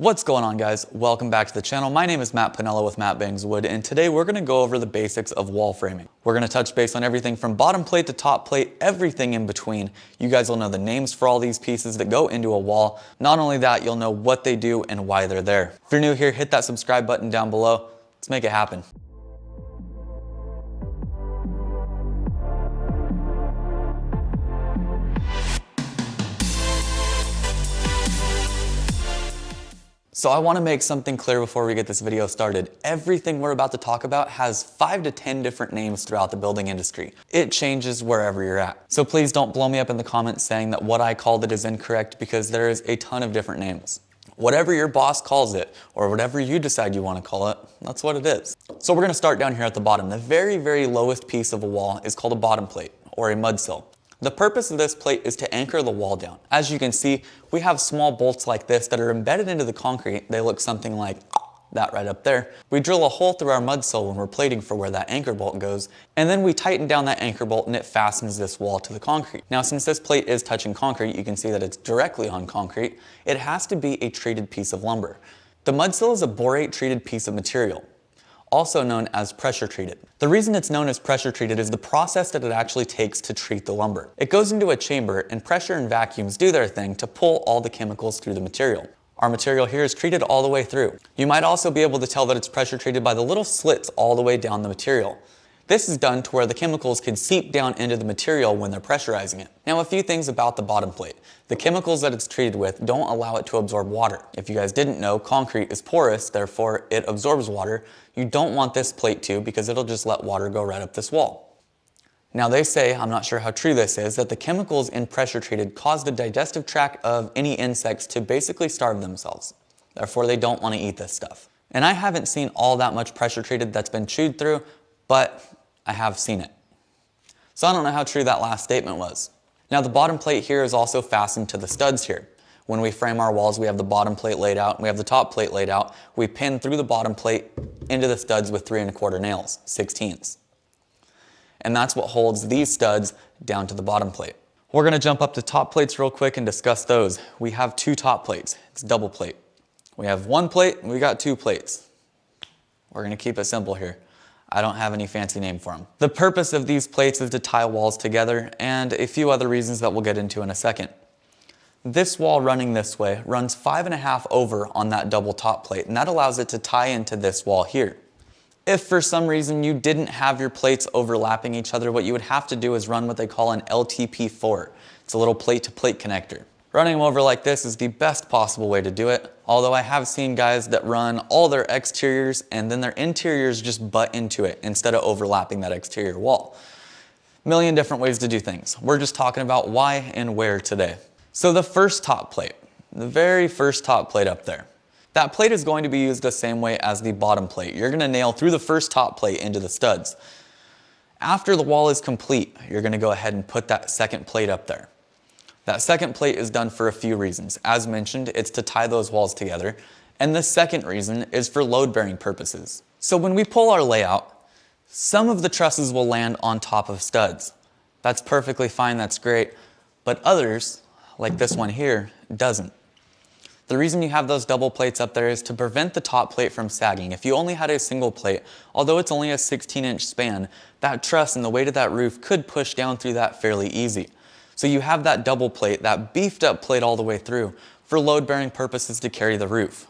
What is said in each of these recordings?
What's going on guys? Welcome back to the channel. My name is Matt Pinella with Matt Bangs Wood and today we're going to go over the basics of wall framing. We're going to touch base on everything from bottom plate to top plate, everything in between. You guys will know the names for all these pieces that go into a wall. Not only that, you'll know what they do and why they're there. If you're new here, hit that subscribe button down below. Let's make it happen. So I wanna make something clear before we get this video started. Everything we're about to talk about has five to 10 different names throughout the building industry. It changes wherever you're at. So please don't blow me up in the comments saying that what I called it is incorrect because there is a ton of different names. Whatever your boss calls it, or whatever you decide you wanna call it, that's what it is. So we're gonna start down here at the bottom. The very, very lowest piece of a wall is called a bottom plate, or a mud sill. The purpose of this plate is to anchor the wall down. As you can see, we have small bolts like this that are embedded into the concrete. They look something like that right up there. We drill a hole through our mud sill when we're plating for where that anchor bolt goes, and then we tighten down that anchor bolt and it fastens this wall to the concrete. Now since this plate is touching concrete, you can see that it's directly on concrete, it has to be a treated piece of lumber. The mud sill is a borate treated piece of material also known as pressure treated. The reason it's known as pressure treated is the process that it actually takes to treat the lumber. It goes into a chamber and pressure and vacuums do their thing to pull all the chemicals through the material. Our material here is treated all the way through. You might also be able to tell that it's pressure treated by the little slits all the way down the material. This is done to where the chemicals can seep down into the material when they're pressurizing it. Now a few things about the bottom plate. The chemicals that it's treated with don't allow it to absorb water. If you guys didn't know, concrete is porous, therefore it absorbs water. You don't want this plate to because it'll just let water go right up this wall. Now they say, I'm not sure how true this is, that the chemicals in pressure treated cause the digestive tract of any insects to basically starve themselves. Therefore they don't want to eat this stuff. And I haven't seen all that much pressure treated that's been chewed through, but I have seen it. So I don't know how true that last statement was. Now the bottom plate here is also fastened to the studs here. When we frame our walls, we have the bottom plate laid out, we have the top plate laid out. We pin through the bottom plate into the studs with three and a quarter nails, 16ths. And that's what holds these studs down to the bottom plate. We're gonna jump up to top plates real quick and discuss those. We have two top plates, it's double plate. We have one plate, we got two plates. We're gonna keep it simple here. I don't have any fancy name for them. The purpose of these plates is to tie walls together and a few other reasons that we'll get into in a second. This wall running this way runs five and a half over on that double top plate and that allows it to tie into this wall here. If for some reason you didn't have your plates overlapping each other, what you would have to do is run what they call an LTP4. It's a little plate to plate connector. Running them over like this is the best possible way to do it, although I have seen guys that run all their exteriors and then their interiors just butt into it instead of overlapping that exterior wall. Million different ways to do things. We're just talking about why and where today. So the first top plate, the very first top plate up there, that plate is going to be used the same way as the bottom plate. You're gonna nail through the first top plate into the studs. After the wall is complete, you're gonna go ahead and put that second plate up there. That second plate is done for a few reasons. As mentioned, it's to tie those walls together. And the second reason is for load bearing purposes. So when we pull our layout, some of the trusses will land on top of studs. That's perfectly fine, that's great. But others, like this one here, doesn't. The reason you have those double plates up there is to prevent the top plate from sagging. If you only had a single plate, although it's only a 16 inch span, that truss and the weight of that roof could push down through that fairly easy. So you have that double plate, that beefed up plate all the way through for load bearing purposes to carry the roof.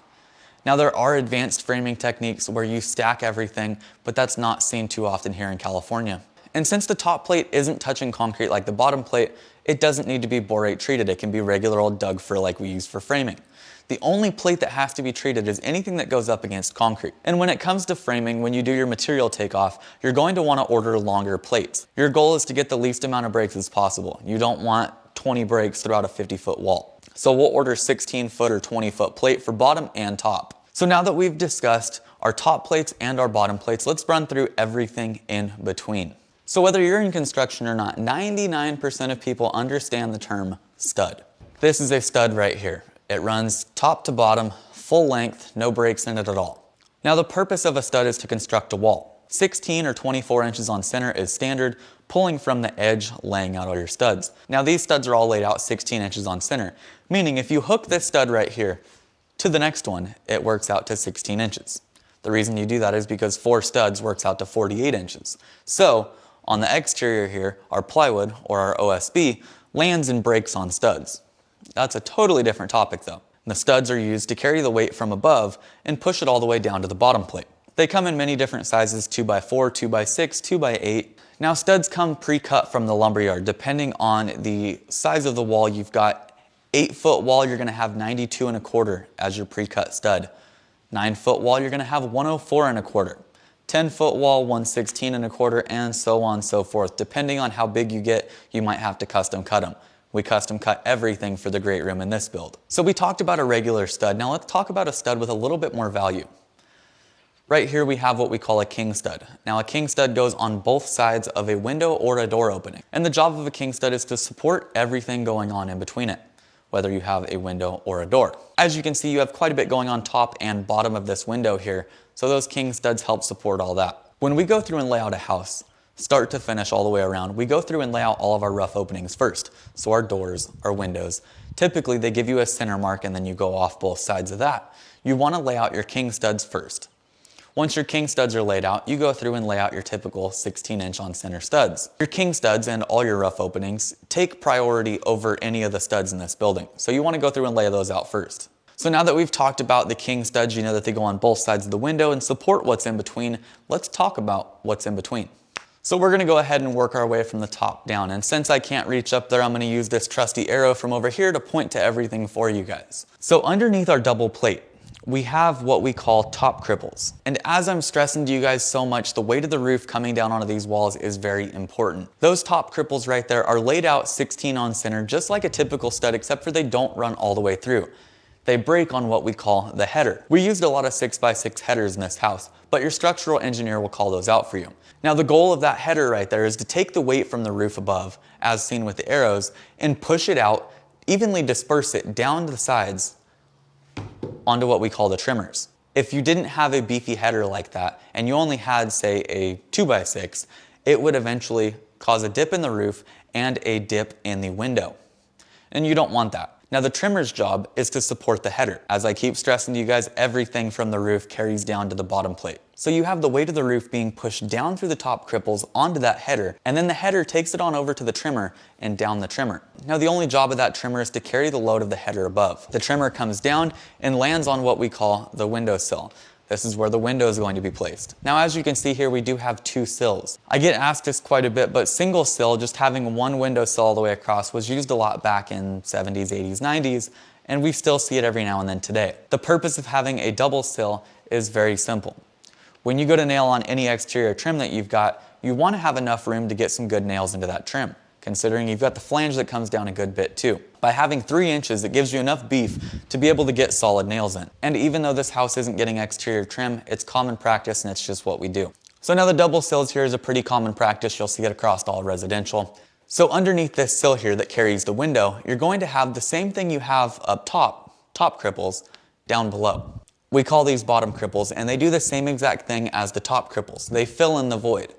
Now there are advanced framing techniques where you stack everything, but that's not seen too often here in California. And since the top plate isn't touching concrete like the bottom plate, it doesn't need to be borate treated. It can be regular old Doug fir like we use for framing. The only plate that has to be treated is anything that goes up against concrete. And when it comes to framing, when you do your material takeoff, you're going to want to order longer plates. Your goal is to get the least amount of breaks as possible. You don't want 20 breaks throughout a 50 foot wall. So we'll order 16 foot or 20 foot plate for bottom and top. So now that we've discussed our top plates and our bottom plates, let's run through everything in between. So whether you're in construction or not, 99% of people understand the term stud. This is a stud right here. It runs top to bottom, full length, no breaks in it at all. Now the purpose of a stud is to construct a wall. 16 or 24 inches on center is standard, pulling from the edge, laying out all your studs. Now these studs are all laid out 16 inches on center, meaning if you hook this stud right here to the next one, it works out to 16 inches. The reason you do that is because four studs works out to 48 inches. So on the exterior here, our plywood or our OSB lands and breaks on studs. That's a totally different topic though. The studs are used to carry the weight from above and push it all the way down to the bottom plate. They come in many different sizes, 2x4, 2x6, 2x8. Now studs come pre-cut from the lumberyard depending on the size of the wall you've got. 8 foot wall you're going to have 92 and a quarter as your pre-cut stud. 9 foot wall you're going to have 104 and a quarter. 10 foot wall, 116 and a quarter, and so on and so forth. Depending on how big you get, you might have to custom cut them. We custom cut everything for the great room in this build. So we talked about a regular stud. Now let's talk about a stud with a little bit more value. Right here we have what we call a king stud. Now a king stud goes on both sides of a window or a door opening. And the job of a king stud is to support everything going on in between it, whether you have a window or a door. As you can see, you have quite a bit going on top and bottom of this window here, so those king studs help support all that. When we go through and lay out a house, start to finish all the way around, we go through and lay out all of our rough openings first. So our doors, our windows, typically they give you a center mark and then you go off both sides of that. You want to lay out your king studs first. Once your king studs are laid out, you go through and lay out your typical 16 inch on center studs. Your king studs and all your rough openings take priority over any of the studs in this building. So you want to go through and lay those out first. So now that we've talked about the king studs, you know that they go on both sides of the window and support what's in between, let's talk about what's in between. So we're gonna go ahead and work our way from the top down. And since I can't reach up there, I'm gonna use this trusty arrow from over here to point to everything for you guys. So underneath our double plate, we have what we call top cripples. And as I'm stressing to you guys so much, the weight of the roof coming down onto these walls is very important. Those top cripples right there are laid out 16 on center, just like a typical stud, except for they don't run all the way through they break on what we call the header. We used a lot of 6x6 headers in this house, but your structural engineer will call those out for you. Now the goal of that header right there is to take the weight from the roof above, as seen with the arrows, and push it out, evenly disperse it down to the sides onto what we call the trimmers. If you didn't have a beefy header like that, and you only had, say, a 2x6, it would eventually cause a dip in the roof and a dip in the window. And you don't want that. Now the trimmer's job is to support the header. As I keep stressing to you guys, everything from the roof carries down to the bottom plate. So you have the weight of the roof being pushed down through the top cripples onto that header, and then the header takes it on over to the trimmer and down the trimmer. Now the only job of that trimmer is to carry the load of the header above. The trimmer comes down and lands on what we call the windowsill. This is where the window is going to be placed. Now, as you can see here, we do have two sills. I get asked this quite a bit, but single sill, just having one window sill all the way across was used a lot back in 70s, 80s, 90s, and we still see it every now and then today. The purpose of having a double sill is very simple. When you go to nail on any exterior trim that you've got, you want to have enough room to get some good nails into that trim considering you've got the flange that comes down a good bit too. By having three inches, it gives you enough beef to be able to get solid nails in. And even though this house isn't getting exterior trim, it's common practice and it's just what we do. So now the double sills here is a pretty common practice. You'll see it across all residential. So underneath this sill here that carries the window, you're going to have the same thing you have up top, top cripples, down below. We call these bottom cripples and they do the same exact thing as the top cripples. They fill in the void.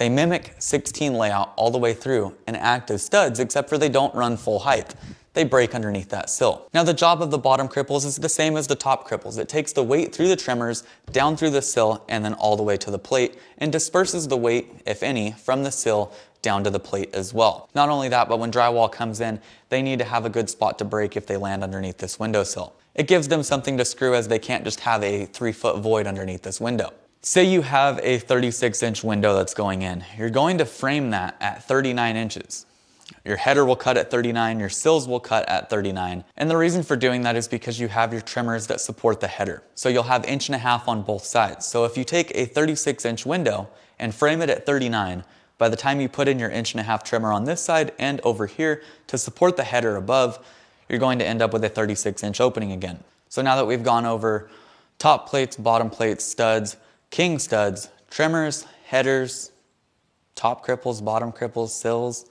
They mimic 16 layout all the way through and act as studs except for they don't run full height. They break underneath that sill. Now the job of the bottom cripples is the same as the top cripples. It takes the weight through the trimmers, down through the sill, and then all the way to the plate, and disperses the weight, if any, from the sill down to the plate as well. Not only that, but when drywall comes in, they need to have a good spot to break if they land underneath this windowsill. It gives them something to screw as they can't just have a three foot void underneath this window. Say you have a 36 inch window that's going in. You're going to frame that at 39 inches. Your header will cut at 39, your sills will cut at 39. And the reason for doing that is because you have your trimmers that support the header. So you'll have inch and a half on both sides. So if you take a 36 inch window and frame it at 39, by the time you put in your inch and a half trimmer on this side and over here to support the header above, you're going to end up with a 36 inch opening again. So now that we've gone over top plates, bottom plates, studs, king studs, trimmers, headers, top cripples, bottom cripples, sills.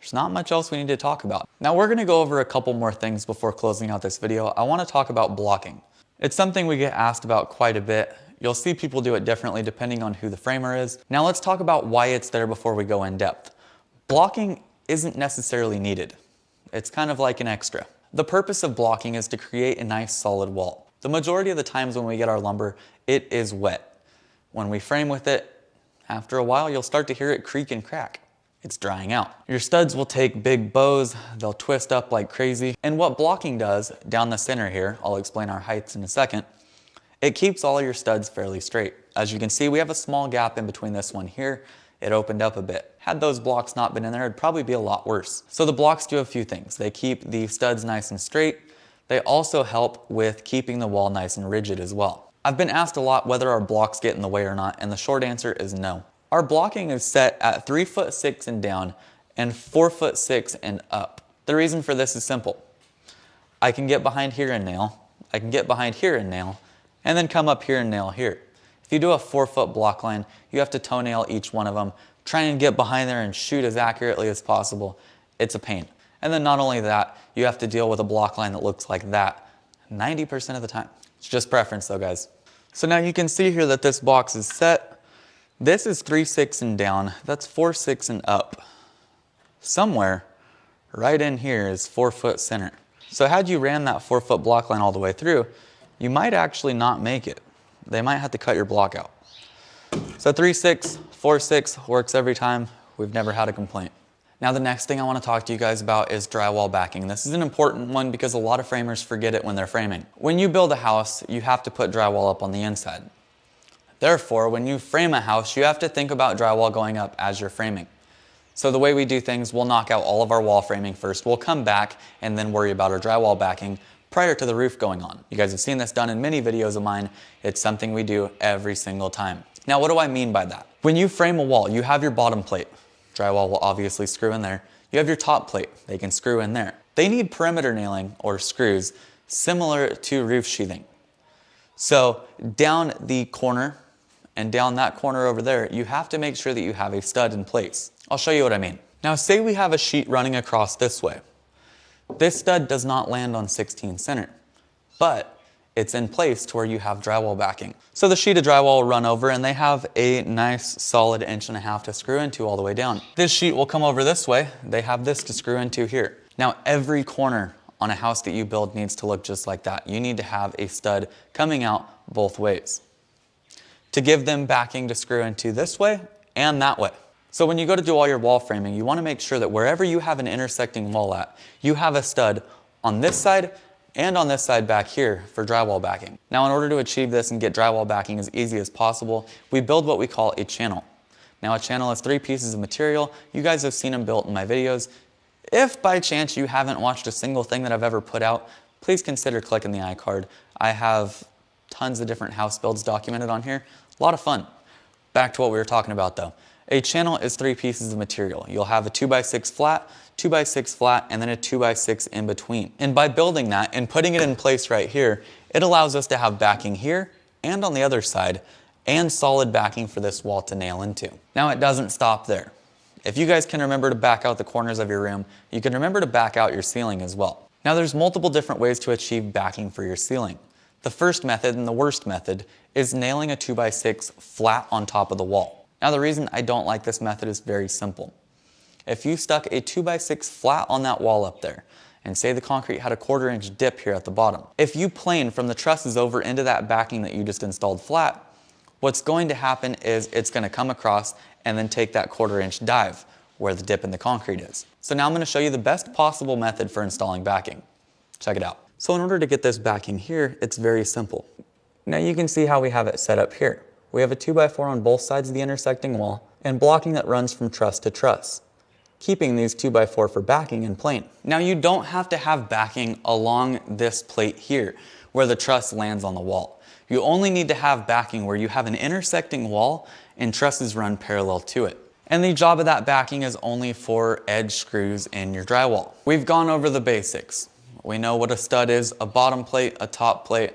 There's not much else we need to talk about. Now we're gonna go over a couple more things before closing out this video. I wanna talk about blocking. It's something we get asked about quite a bit. You'll see people do it differently depending on who the framer is. Now let's talk about why it's there before we go in depth. Blocking isn't necessarily needed. It's kind of like an extra. The purpose of blocking is to create a nice solid wall. The majority of the times when we get our lumber, it is wet. When we frame with it, after a while, you'll start to hear it creak and crack. It's drying out. Your studs will take big bows, they'll twist up like crazy. And what blocking does down the center here, I'll explain our heights in a second, it keeps all your studs fairly straight. As you can see, we have a small gap in between this one here. It opened up a bit. Had those blocks not been in there, it'd probably be a lot worse. So the blocks do a few things. They keep the studs nice and straight. They also help with keeping the wall nice and rigid as well. I've been asked a lot whether our blocks get in the way or not, and the short answer is no. Our blocking is set at three foot six and down and four foot six and up. The reason for this is simple. I can get behind here and nail, I can get behind here and nail, and then come up here and nail here. If you do a four foot block line, you have to toenail each one of them, try and get behind there and shoot as accurately as possible. It's a pain. And then not only that, you have to deal with a block line that looks like that 90% of the time. It's just preference though, guys. So now you can see here that this box is set. This is 3-6 and down. That's 4-6 and up. Somewhere right in here is 4 foot center. So had you ran that 4 foot block line all the way through, you might actually not make it. They might have to cut your block out. So 3-6, 4-6 works every time. We've never had a complaint. Now the next thing I want to talk to you guys about is drywall backing. This is an important one because a lot of framers forget it when they're framing. When you build a house, you have to put drywall up on the inside. Therefore, when you frame a house, you have to think about drywall going up as you're framing. So the way we do things, we'll knock out all of our wall framing first. We'll come back and then worry about our drywall backing prior to the roof going on. You guys have seen this done in many videos of mine. It's something we do every single time. Now, what do I mean by that? When you frame a wall, you have your bottom plate. Drywall will obviously screw in there. You have your top plate, they can screw in there. They need perimeter nailing or screws similar to roof sheathing. So down the corner and down that corner over there, you have to make sure that you have a stud in place. I'll show you what I mean. Now say we have a sheet running across this way. This stud does not land on 16 center, but it's in place to where you have drywall backing. So the sheet of drywall will run over and they have a nice solid inch and a half to screw into all the way down. This sheet will come over this way. They have this to screw into here. Now every corner on a house that you build needs to look just like that. You need to have a stud coming out both ways to give them backing to screw into this way and that way. So when you go to do all your wall framing, you wanna make sure that wherever you have an intersecting wall at, you have a stud on this side and on this side back here for drywall backing. Now in order to achieve this and get drywall backing as easy as possible, we build what we call a channel. Now a channel is three pieces of material. You guys have seen them built in my videos. If by chance you haven't watched a single thing that I've ever put out, please consider clicking the iCard. I have tons of different house builds documented on here. A lot of fun. Back to what we were talking about though. A channel is three pieces of material. You'll have a 2x6 flat, 2x6 flat, and then a 2x6 in between. And by building that and putting it in place right here, it allows us to have backing here and on the other side and solid backing for this wall to nail into. Now it doesn't stop there. If you guys can remember to back out the corners of your room, you can remember to back out your ceiling as well. Now there's multiple different ways to achieve backing for your ceiling. The first method and the worst method is nailing a 2x6 flat on top of the wall. Now the reason I don't like this method is very simple. If you stuck a 2x6 flat on that wall up there, and say the concrete had a quarter inch dip here at the bottom, if you plane from the trusses over into that backing that you just installed flat, what's going to happen is it's going to come across and then take that quarter inch dive where the dip in the concrete is. So now I'm going to show you the best possible method for installing backing. Check it out. So in order to get this backing here, it's very simple. Now you can see how we have it set up here. We have a 2x4 on both sides of the intersecting wall and blocking that runs from truss to truss, keeping these 2x4 for backing in plane. Now you don't have to have backing along this plate here where the truss lands on the wall. You only need to have backing where you have an intersecting wall and trusses run parallel to it. And the job of that backing is only for edge screws in your drywall. We've gone over the basics. We know what a stud is, a bottom plate, a top plate,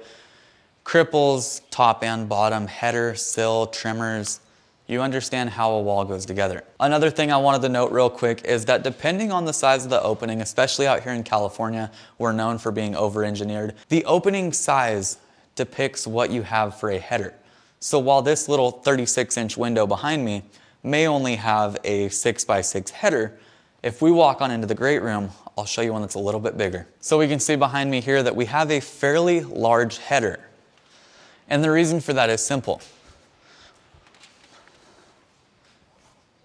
cripples, top and bottom, header, sill, trimmers, you understand how a wall goes together. Another thing I wanted to note real quick is that depending on the size of the opening, especially out here in California, we're known for being over-engineered, the opening size depicts what you have for a header. So while this little 36 inch window behind me may only have a 6 by 6 header, if we walk on into the great room, I'll show you one that's a little bit bigger. So we can see behind me here that we have a fairly large header. And the reason for that is simple.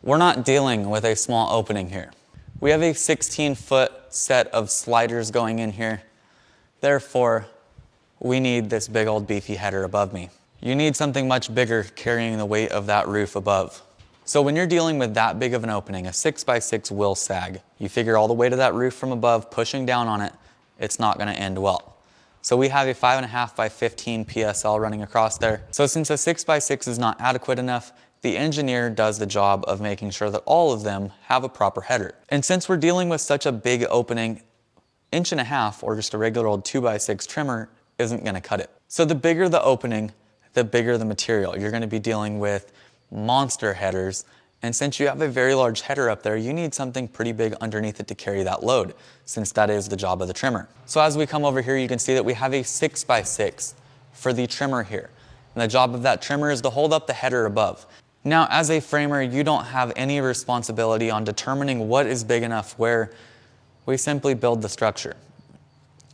We're not dealing with a small opening here. We have a 16 foot set of sliders going in here. Therefore, we need this big old beefy header above me. You need something much bigger carrying the weight of that roof above. So when you're dealing with that big of an opening, a six by six will sag. You figure all the weight of that roof from above pushing down on it, it's not gonna end well. So we have a five and a half by 15 PSL running across there. So since a six by six is not adequate enough, the engineer does the job of making sure that all of them have a proper header. And since we're dealing with such a big opening, inch and a half or just a regular old two by six trimmer isn't gonna cut it. So the bigger the opening, the bigger the material. You're gonna be dealing with monster headers. And since you have a very large header up there, you need something pretty big underneath it to carry that load, since that is the job of the trimmer. So as we come over here, you can see that we have a six by six for the trimmer here. And the job of that trimmer is to hold up the header above. Now, as a framer, you don't have any responsibility on determining what is big enough where we simply build the structure.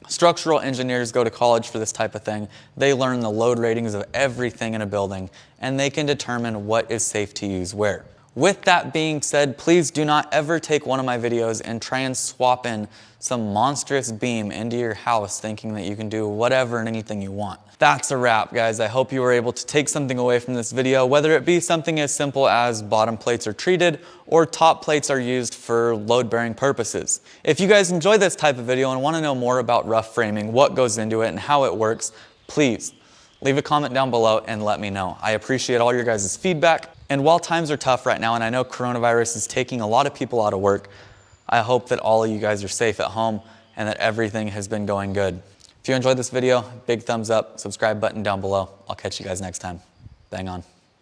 Structural engineers go to college for this type of thing. They learn the load ratings of everything in a building and they can determine what is safe to use where. With that being said, please do not ever take one of my videos and try and swap in some monstrous beam into your house thinking that you can do whatever and anything you want. That's a wrap, guys. I hope you were able to take something away from this video, whether it be something as simple as bottom plates are treated or top plates are used for load-bearing purposes. If you guys enjoy this type of video and want to know more about rough framing, what goes into it, and how it works, please leave a comment down below and let me know. I appreciate all your guys' feedback. And while times are tough right now, and I know coronavirus is taking a lot of people out of work, I hope that all of you guys are safe at home and that everything has been going good. If you enjoyed this video, big thumbs up, subscribe button down below. I'll catch you guys next time. Bang on.